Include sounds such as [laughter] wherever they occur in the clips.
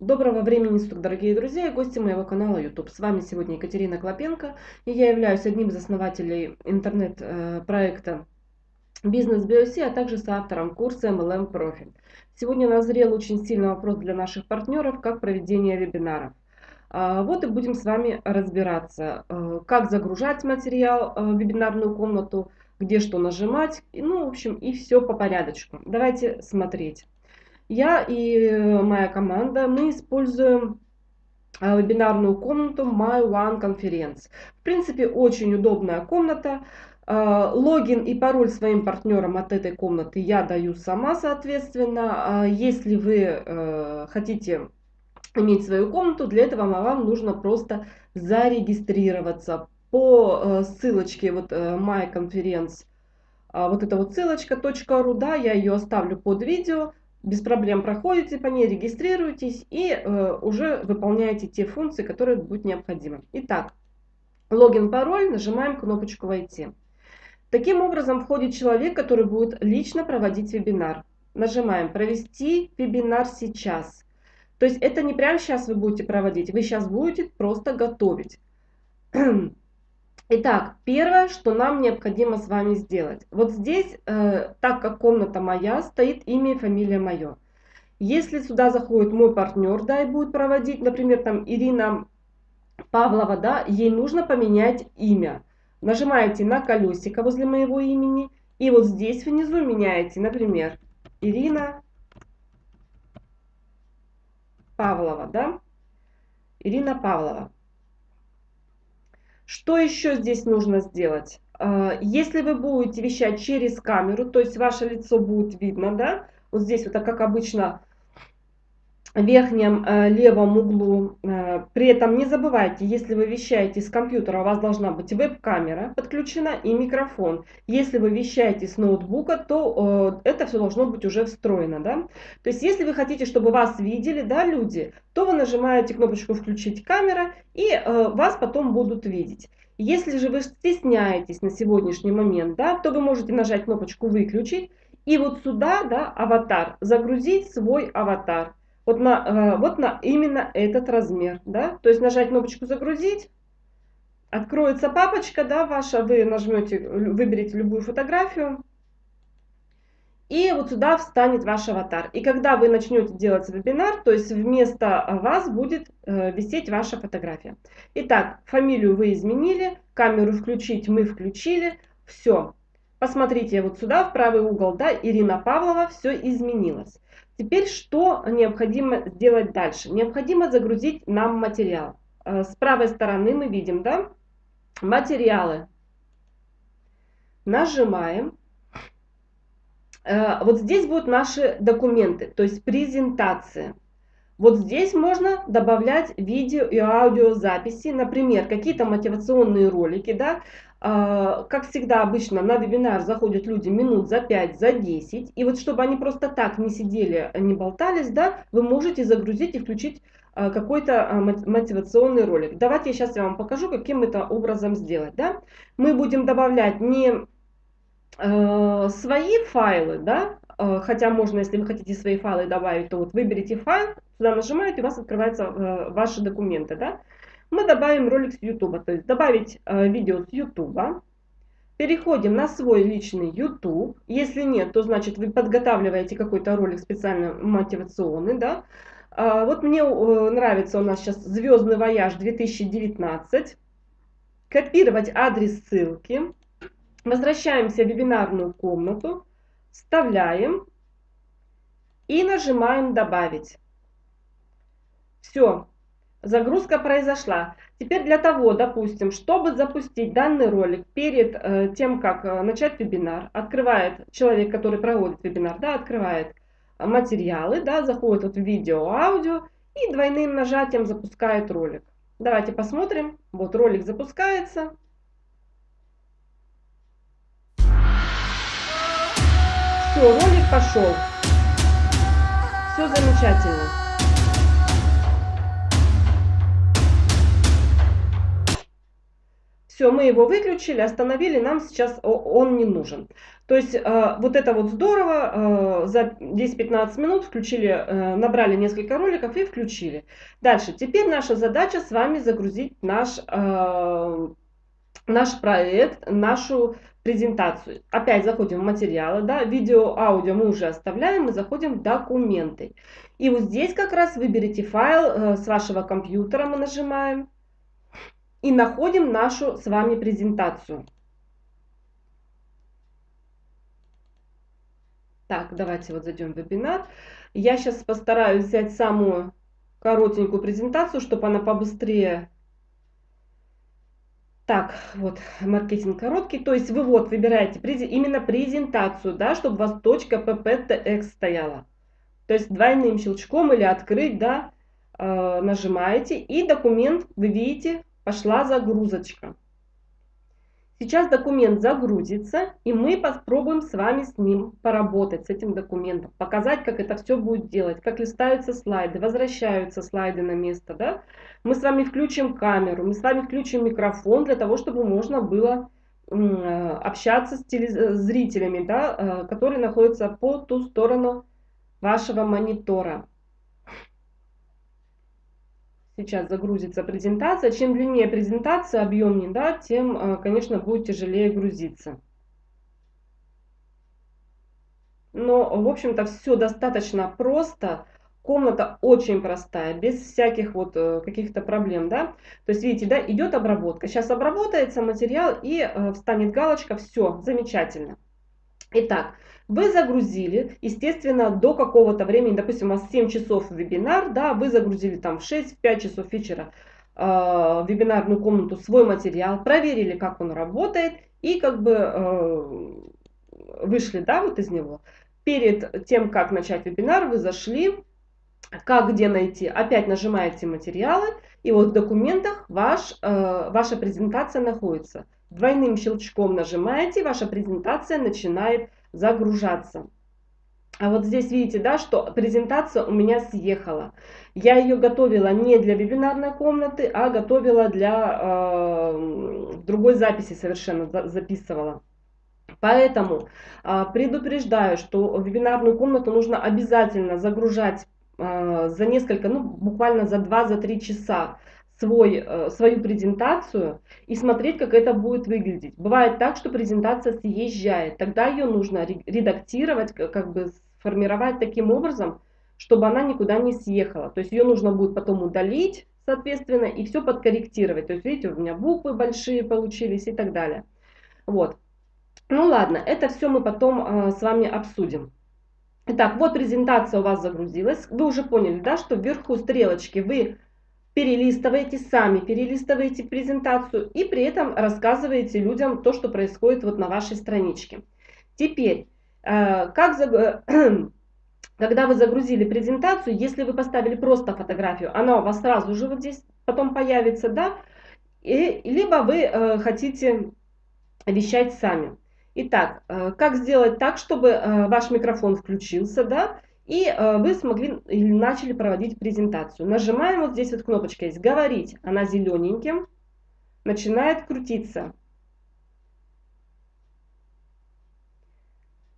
Доброго времени суток, дорогие друзья и гости моего канала YouTube. С вами сегодня Екатерина Клопенко, и я являюсь одним из основателей интернет-проекта Бизнес BioC, а также соавтором курса MLM Profit. Сегодня назрел очень сильный вопрос для наших партнеров, как проведение вебинаров. А, вот и будем с вами разбираться, э, как загружать материал э, в вебинарную комнату, где что нажимать, ну, в общем, и все по порядочку. Давайте смотреть. Я и э, моя команда, мы используем э, вебинарную комнату My One Conference. В принципе, очень удобная комната. Э, логин и пароль своим партнерам от этой комнаты я даю сама, соответственно. А если вы хотите иметь свою комнату, для этого вам нужно просто зарегистрироваться по ссылочке вот My Conference. А вот эта вот ссылочка .ru, да, я ее оставлю под видео без проблем проходите по ней, регистрируетесь и э, уже выполняете те функции, которые будут необходимы. Итак, логин, пароль, нажимаем кнопочку «Войти». Таким образом входит человек, который будет лично проводить вебинар. Нажимаем «Провести вебинар сейчас». То есть это не прямо сейчас вы будете проводить, вы сейчас будете просто готовить. [clears throat] Итак, первое, что нам необходимо с вами сделать. Вот здесь, э, так как комната моя, стоит имя и фамилия мое. Если сюда заходит мой партнер, да, и будет проводить, например, там Ирина Павлова, да, ей нужно поменять имя. Нажимаете на колесико возле моего имени, и вот здесь внизу меняете, например, Ирина Павлова, да, Ирина Павлова. Что еще здесь нужно сделать? А, если вы будете вещать через камеру, то есть ваше лицо будет видно, да, вот здесь вот как обычно верхнем э, левом углу. Э, при этом не забывайте, если вы вещаете с компьютера, у вас должна быть веб-камера подключена и микрофон. Если вы вещаете с ноутбука, то э, это все должно быть уже встроено. Да? То есть если вы хотите, чтобы вас видели да, люди, то вы нажимаете кнопочку «Включить камера» и вас потом будут видеть. Если же вы стесняетесь на сегодняшний момент, да, то вы можете нажать кнопочку «Выключить» и вот сюда, да, аватар, загрузить свой аватар вот на, э, вот на именно этот размер. Да? То есть нажать кнопочку «Загрузить», откроется папочка да, ваша, вы нажмете, выберете любую фотографию, и вот сюда встанет ваш аватар. И когда вы начнете делать вебинар, то есть вместо вас будет э, висеть ваша фотография. Итак, фамилию вы изменили, камеру включить мы включили, все. Посмотрите вот сюда, в правый угол, да, Ирина Павлова, все изменилось. Теперь что необходимо сделать дальше? Необходимо загрузить нам материал. Э, с правой стороны мы видим, да, материалы. Нажимаем. Э, вот здесь будут наши документы, то есть презентация. Вот здесь можно добавлять видео и аудиозаписи, например, какие-то мотивационные ролики, да, как всегда обычно на вебинар заходят люди минут за 5, за 10. И вот чтобы они просто так не сидели, не болтались, да, вы можете загрузить и включить а, какой-то а, мотивационный ролик. Давайте я сейчас я вам покажу, каким это образом сделать. Да? Мы будем добавлять не свои файлы, да, хотя можно, если вы хотите свои файлы добавить, то вот выберите файл, сюда нажимаете, у вас открываются ваши документы. Да? Мы добавим ролик с YouTube. То есть добавить э, видео с YouTube. Переходим на свой личный YouTube. Если нет, то значит вы подготавливаете какой-то ролик специально мотивационный. Да? А, вот мне э, нравится у нас сейчас «Звездный вояж 2019». Копировать адрес ссылки. Возвращаемся в вебинарную комнату. Вставляем. И нажимаем «Добавить». Все, Загрузка произошла. Теперь для того, допустим, чтобы запустить данный ролик перед э, тем, как э, начать вебинар, открывает человек, который проводит вебинар, да, открывает материалы, да, заходит вот в видео, аудио и двойным нажатием запускает ролик. Давайте посмотрим. Вот ролик запускается. Все, ролик пошел. Все замечательно. Все, мы его выключили, остановили, нам сейчас он не нужен. То есть э, вот это вот здорово, э, за 10-15 минут включили, э, набрали несколько роликов и включили. Дальше, теперь наша задача с вами загрузить наш, э, наш проект, нашу презентацию. Опять заходим в материалы, да, видео, аудио мы уже оставляем и заходим в документы. И вот здесь как раз выберите файл э, с вашего компьютера, мы нажимаем и находим нашу с вами презентацию. Так, давайте вот зайдем в вебинар. Я сейчас постараюсь взять самую коротенькую презентацию, чтобы она побыстрее... Так, вот, маркетинг короткий. То есть вы вот выбираете именно презентацию, да, чтобы у вас .pptx стояла. То есть двойным щелчком или открыть, да, э, нажимаете. И документ, вы видите, пошла загрузочка. Сейчас документ загрузится, и мы попробуем с вами с ним поработать, с этим документом, показать, как это все будет делать, как листаются слайды, возвращаются слайды на место. Да? Мы с вами включим камеру, мы с вами включим микрофон для того, чтобы можно было общаться с зрителями, да, э, которые находятся по ту сторону вашего монитора. Сейчас загрузится презентация. Чем длиннее презентация, объемнее, да, тем, э, конечно, будет тяжелее грузиться. Но, в общем-то, все достаточно просто. Комната очень простая, без всяких вот э, каких-то проблем, да. То есть, видите, да, идет обработка. Сейчас обработается материал и э, встанет галочка, все, замечательно. Итак, вы загрузили, естественно, до какого-то времени, допустим, у вас 7 часов вебинар, да, вы загрузили там в 6-5 часов вечера э, вебинарную комнату свой материал, проверили, как он работает, и как бы э, вышли, да, вот из него. Перед тем, как начать вебинар, вы зашли, как где найти, опять нажимаете материалы, и вот в документах ваш, э, ваша презентация находится. Двойным щелчком нажимаете, ваша презентация начинает загружаться. А вот здесь видите, да, что презентация у меня съехала. Я ее готовила не для вебинарной комнаты, а готовила для э, другой записи совершенно записывала. Поэтому э, предупреждаю, что вебинарную комнату нужно обязательно загружать э, за несколько, ну буквально за 2-3 часа свой, э, свою презентацию и смотреть, как это будет выглядеть. Бывает так, что презентация съезжает, тогда ее нужно редактировать, как бы сформировать таким образом, чтобы она никуда не съехала. То есть ее нужно будет потом удалить, соответственно, и все подкорректировать. То есть, видите, у меня буквы большие получились и так далее. Вот. Ну ладно, это все мы потом э, с вами обсудим. Итак, вот презентация у вас загрузилась. Вы уже поняли, да, что вверху стрелочки вы перелистываете сами, перелистываете презентацию и при этом рассказываете людям то, что происходит вот на вашей страничке. Теперь, э, как [clears throat] когда вы загрузили презентацию, если вы поставили просто фотографию, она у вас сразу же вот здесь потом появится, да, и, либо вы э, хотите вещать сами. Итак, э, как сделать так, чтобы ваш микрофон включился, да, и э, вы смогли или начали проводить презентацию. Нажимаем вот здесь вот кнопочка есть «Говорить». Она зелененьким начинает крутиться.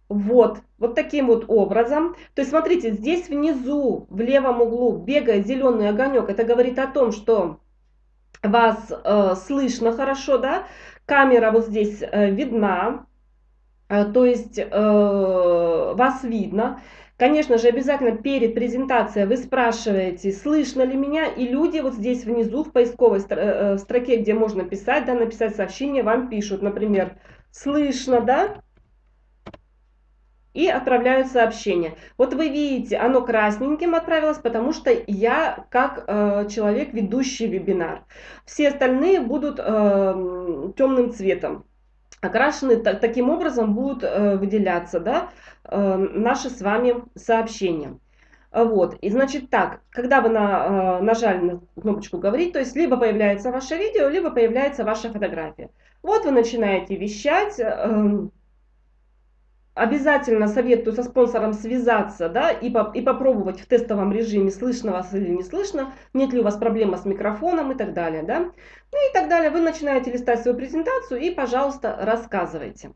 Вот, вот таким вот образом. То есть, смотрите, здесь внизу, в левом углу бегает зеленый огонек. Это говорит о том, что вас э, слышно хорошо, да? Камера вот здесь э, видна, э, то есть э, вас видно. Конечно же, обязательно перед презентацией вы спрашиваете, слышно ли меня, и люди вот здесь внизу в поисковой э, строке, где можно писать, да, написать сообщение, вам пишут, например, слышно, да, и отправляют сообщение. Вот вы видите, оно красненьким отправилось, потому что я как э, человек, ведущий вебинар. Все остальные будут э, темным цветом окрашены таким образом будут э, выделяться да, э, наши с вами сообщения. Вот, и значит так, когда вы на, э, нажали на кнопочку «Говорить», то есть либо появляется ваше видео, либо появляется ваша фотография. Вот вы начинаете вещать, обязательно советую со спонсором связаться, да, и, по, и попробовать в тестовом режиме, слышно вас или не слышно, нет ли у вас проблема с микрофоном и так далее, да. Ну и так далее. Вы начинаете листать свою презентацию и, пожалуйста, рассказывайте.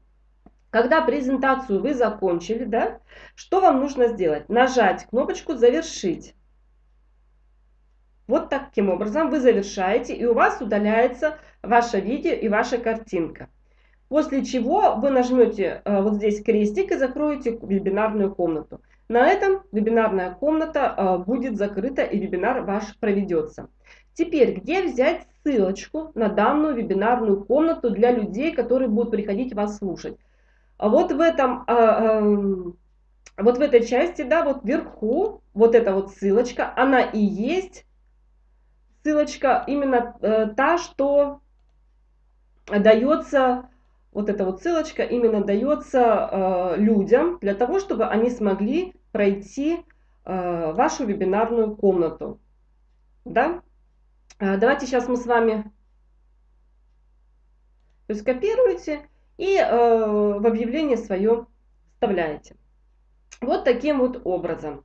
Когда презентацию вы закончили, да, что вам нужно сделать? Нажать кнопочку «Завершить». Вот таким образом вы завершаете, и у вас удаляется ваше видео и ваша картинка. После чего вы нажмете э, вот здесь крестик и закроете вебинарную комнату. На этом вебинарная комната э, будет закрыта и вебинар ваш проведется. Теперь, где взять ссылочку на данную вебинарную комнату для людей, которые будут приходить вас слушать? Вот в этом, а, вот в этой части, да, вот вверху, вот эта вот ссылочка, она и есть ссылочка именно э, та, что дается, вот эта вот ссылочка именно дается э, людям для того, чтобы они смогли пройти э, вашу вебинарную комнату. Да? Давайте сейчас мы с вами то есть копируете и в объявление свое вставляете. Вот таким вот образом.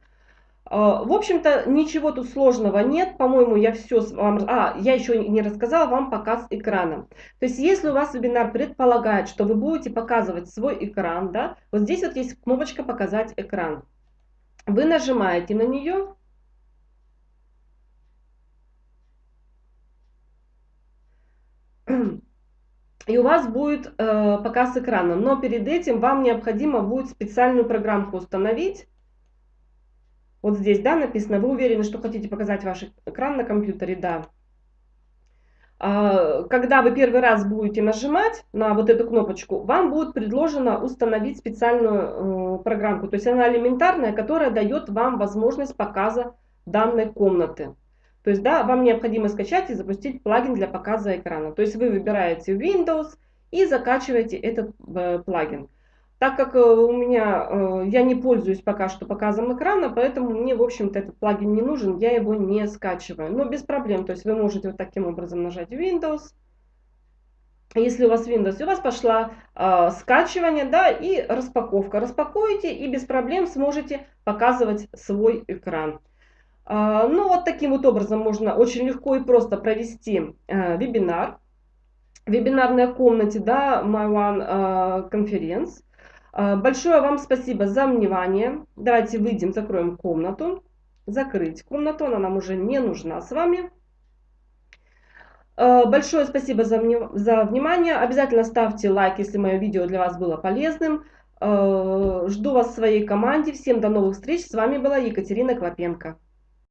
А, в общем-то, ничего тут сложного нет. По-моему, я все вам... А, я еще не рассказала вам показ экрана. То есть, если у вас вебинар предполагает, что вы будете показывать свой экран, да, вот здесь вот есть кнопочка «Показать экран». Вы нажимаете на нее. И у вас будет э, показ экрана. Но перед этим вам необходимо будет специальную программку установить вот здесь, да, написано, вы уверены, что хотите показать ваш экран на компьютере? Да. А, когда вы первый раз будете нажимать на вот эту кнопочку, вам будет предложено установить специальную э, программку. То есть она элементарная, которая дает вам возможность показа данной комнаты. То есть, да, вам необходимо скачать и запустить плагин для показа экрана. То есть вы выбираете Windows и закачиваете этот э, плагин. Так как э, у меня, э, я не пользуюсь пока что показом экрана, поэтому мне, в общем-то, этот плагин не нужен, я его не скачиваю. Но без проблем, то есть вы можете вот таким образом нажать Windows. Если у вас Windows, у вас пошла э, скачивание, да, и распаковка. Распакуете и без проблем сможете показывать свой экран. Э, ну, вот таким вот образом можно очень легко и просто провести э, вебинар. Вебинарной комнате, да, My One э, Conference. А, большое вам спасибо за внимание. Давайте выйдем, закроем комнату. Закрыть комнату, она нам уже не нужна с вами. А, большое спасибо за, за внимание. Обязательно ставьте лайк, если мое видео для вас было полезным. А, жду вас в своей команде. Всем до новых встреч. С вами была Екатерина Клопенко.